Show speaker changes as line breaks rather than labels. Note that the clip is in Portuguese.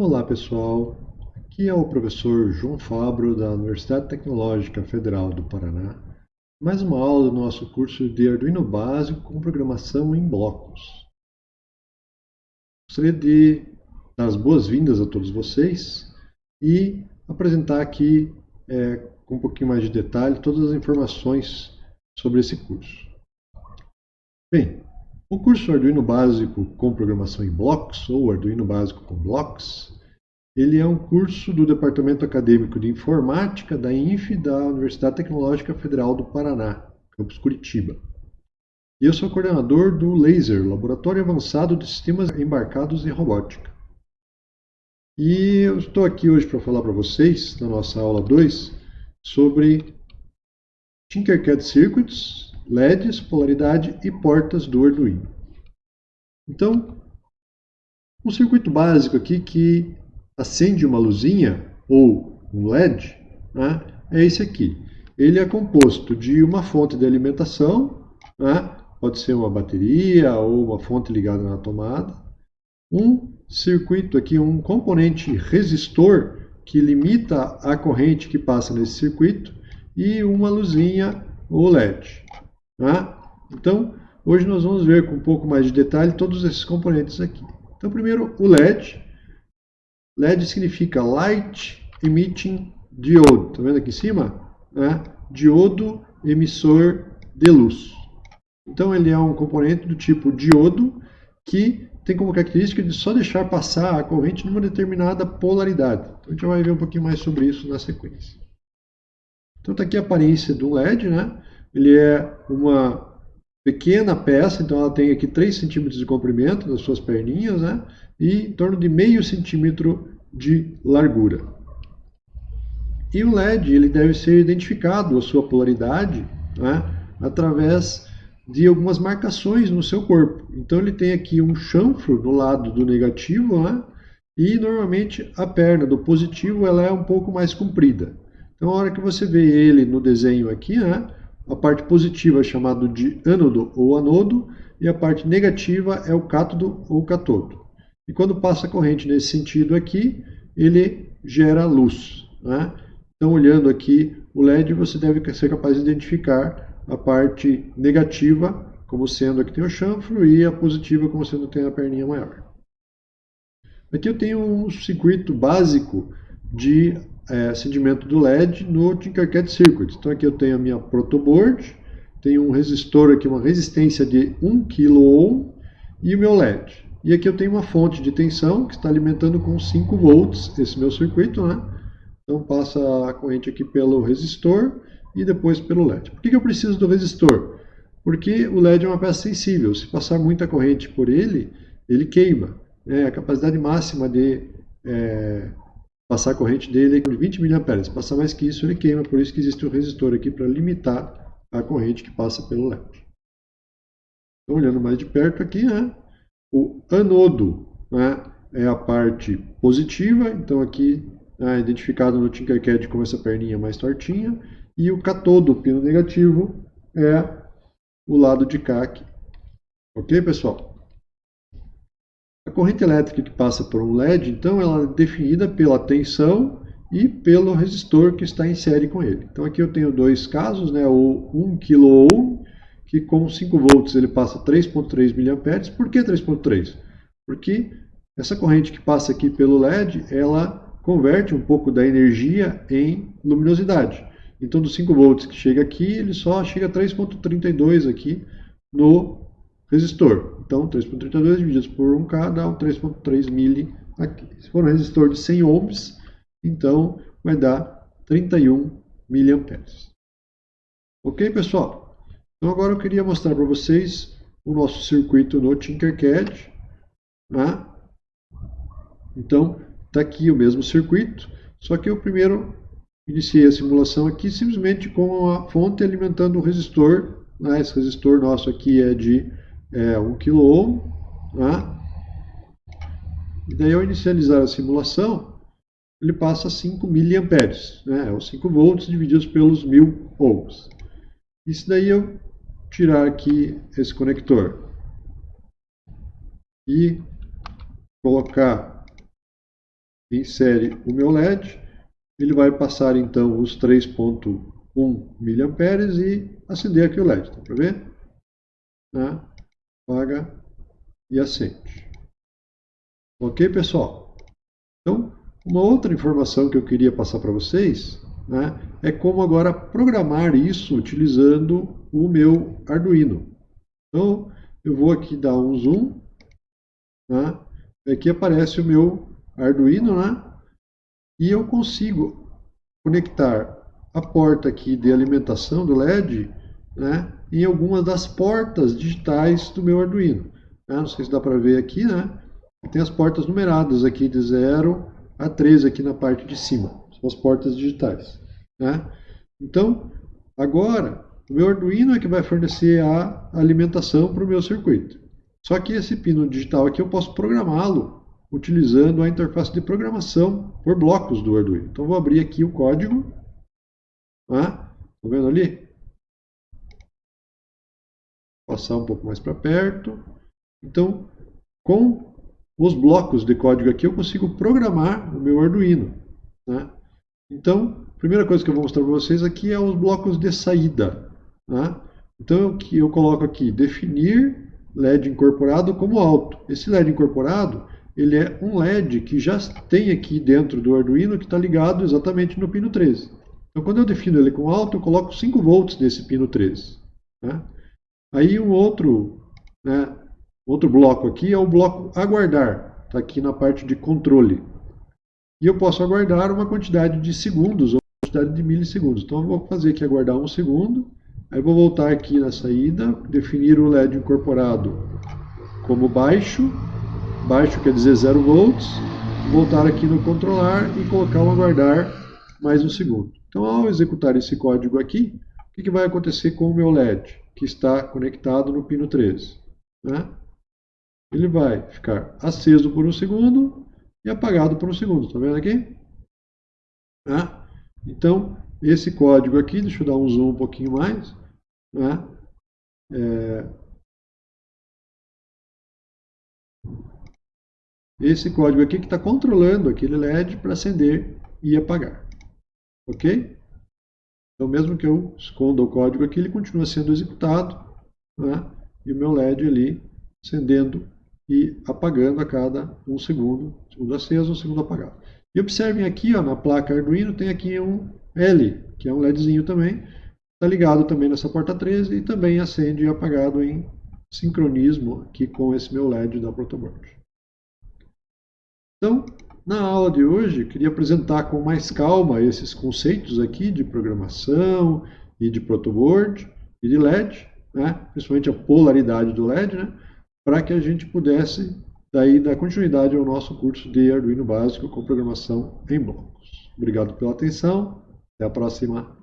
Olá pessoal, aqui é o professor João Fabro da Universidade Tecnológica Federal do Paraná. Mais uma aula do nosso curso de Arduino Básico com programação em blocos. Gostaria de dar as boas-vindas a todos vocês e apresentar aqui é, com um pouquinho mais de detalhe todas as informações sobre esse curso. Bem, o curso Arduino Básico com Programação em Blocos, ou Arduino Básico com Blocos, ele é um curso do Departamento Acadêmico de Informática da INF da Universidade Tecnológica Federal do Paraná, campus Curitiba. E eu sou coordenador do LASER, Laboratório Avançado de Sistemas Embarcados em Robótica. E eu estou aqui hoje para falar para vocês, na nossa aula 2, sobre Tinkercad Circuits, LEDs, polaridade e portas do Arduino. Então, um circuito básico aqui que acende uma luzinha ou um LED né, é esse aqui. Ele é composto de uma fonte de alimentação, né, pode ser uma bateria ou uma fonte ligada na tomada, um circuito aqui, um componente resistor que limita a corrente que passa nesse circuito e uma luzinha ou LED. Né? Então, hoje nós vamos ver com um pouco mais de detalhe todos esses componentes aqui. Então, primeiro, o LED. LED significa Light Emitting Diode. Está vendo aqui em cima? Diodo emissor de luz. Então, ele é um componente do tipo diodo que tem como característica de só deixar passar a corrente numa determinada polaridade. Então, a gente vai ver um pouquinho mais sobre isso na sequência. Então, está aqui a aparência do LED, né? Ele é uma pequena peça, então ela tem aqui 3 centímetros de comprimento das suas perninhas, né? E em torno de meio centímetro de largura. E o LED ele deve ser identificado, a sua polaridade, né? através de algumas marcações no seu corpo. Então ele tem aqui um chanfro no lado do negativo, né? e normalmente a perna do positivo ela é um pouco mais comprida. Então a hora que você vê ele no desenho aqui, né? A parte positiva é chamada de ânodo ou anodo e a parte negativa é o cátodo ou catodo. E quando passa a corrente nesse sentido aqui, ele gera luz. Né? Então, olhando aqui o LED, você deve ser capaz de identificar a parte negativa como sendo aqui tem o chanfro e a positiva como sendo tem a perninha maior. Aqui eu tenho um circuito básico de é, acendimento do LED no Tinkercad Circuit. Então aqui eu tenho a minha protoboard, tenho um resistor aqui, uma resistência de 1 kΩ e o meu LED. E aqui eu tenho uma fonte de tensão que está alimentando com 5 volts esse meu circuito, né? Então passa a corrente aqui pelo resistor e depois pelo LED. Por que, eu preciso do resistor? Porque o LED é uma peça sensível. Se passar muita corrente por ele, ele queima. É, a capacidade máxima de é, passar a corrente dele de 20 mA. Se passar mais que isso, ele queima. Por isso que existe um resistor aqui para limitar a corrente que passa pelo LED. Então, olhando mais de perto aqui, né, o anodo né, é a parte positiva. Então, aqui é identificado no Tinkercad como essa perninha mais tortinha. E o catodo, o pino negativo, é o lado de cá aqui. Ok, pessoal? Corrente elétrica que passa por um LED, então, ela é definida pela tensão e pelo resistor que está em série com ele. Então aqui eu tenho dois casos, né, o 1 kΩ, que com 5 volts ele passa 3.3 mA. Por que 3.3? Porque essa corrente que passa aqui pelo LED, ela converte um pouco da energia em luminosidade. Então dos 5 volts que chega aqui, ele só chega a 3.32 aqui no resistor. Então, 3.32 dividido por 1K dá um 3.3 mili aqui. Se for um resistor de 100 ohms, então vai dar 31 miliamperes. Ok, pessoal? Então agora eu queria mostrar para vocês o nosso circuito no Tinkercad. Né? Então, está aqui o mesmo circuito, só que eu primeiro iniciei a simulação aqui simplesmente com a fonte alimentando o resistor. Né? Esse resistor nosso aqui é de é 1 kΩ. Né? E daí ao inicializar a simulação, ele passa 5 miliamperes, né? os 5 volts divididos pelos 1000 ohms. Se daí eu tirar aqui esse conector e colocar em série o meu LED, ele vai passar então os 3.1 mA e acender aqui o LED, tá para ver? Né? Apaga e acende. Ok, pessoal? Então, uma outra informação que eu queria passar para vocês né, é como agora programar isso utilizando o meu Arduino. Então, eu vou aqui dar um zoom. Né, aqui aparece o meu Arduino, né, e eu consigo conectar a porta aqui de alimentação do LED né, em algumas das portas digitais do meu Arduino. Né, não sei se dá para ver aqui, né? Tem as portas numeradas aqui de 0 a 13 aqui na parte de cima. São as portas digitais. Né? Então, agora, o meu Arduino é que vai fornecer a alimentação para o meu circuito. Só que esse pino digital aqui eu posso programá-lo utilizando a interface de programação por blocos do Arduino. Então, vou abrir aqui o código. Está né? vendo ali? Passar um pouco mais para perto. Então, com os blocos de código aqui, eu consigo programar o meu Arduino. Né? Então, a primeira coisa que eu vou mostrar para vocês aqui é os blocos de saída. Né? Então, eu, eu coloco aqui, definir LED incorporado como alto. Esse LED incorporado, ele é um LED que já tem aqui dentro do Arduino, que está ligado exatamente no pino 13. Então, quando eu defino ele com alto, eu coloco 5 volts nesse pino 13. Né? Aí, um outro né, Outro bloco aqui é o bloco aguardar, está aqui na parte de controle. E eu posso aguardar uma quantidade de segundos ou quantidade de milissegundos. Então eu vou fazer aqui aguardar um segundo, aí vou voltar aqui na saída, definir o LED incorporado como baixo, baixo quer dizer 0 volts, voltar aqui no controlar e colocar o aguardar mais um segundo. Então ao executar esse código aqui, o que vai acontecer com o meu LED, que está conectado no pino 13? Né? ele vai ficar aceso por um segundo e apagado por um segundo. Está vendo aqui? Tá? Então, esse código aqui, deixa eu dar um zoom um pouquinho mais. Né? É... Esse código aqui que está controlando aquele LED para acender e apagar. Ok? Então, mesmo que eu esconda o código aqui, ele continua sendo executado. Né? E o meu LED ali acendendo e apagando a cada um segundo, segundo aceso, um segundo apagado. E observem aqui, ó, na placa Arduino, tem aqui um L, que é um LEDzinho também, está ligado também nessa porta 13 e também acende e apagado em sincronismo aqui com esse meu LED da protoboard. Então, na aula de hoje, queria apresentar com mais calma esses conceitos aqui de programação e de protoboard e de LED, né? principalmente a polaridade do LED, né? para que a gente pudesse daí dar continuidade ao nosso curso de Arduino básico com programação em blocos. Obrigado pela atenção, até a próxima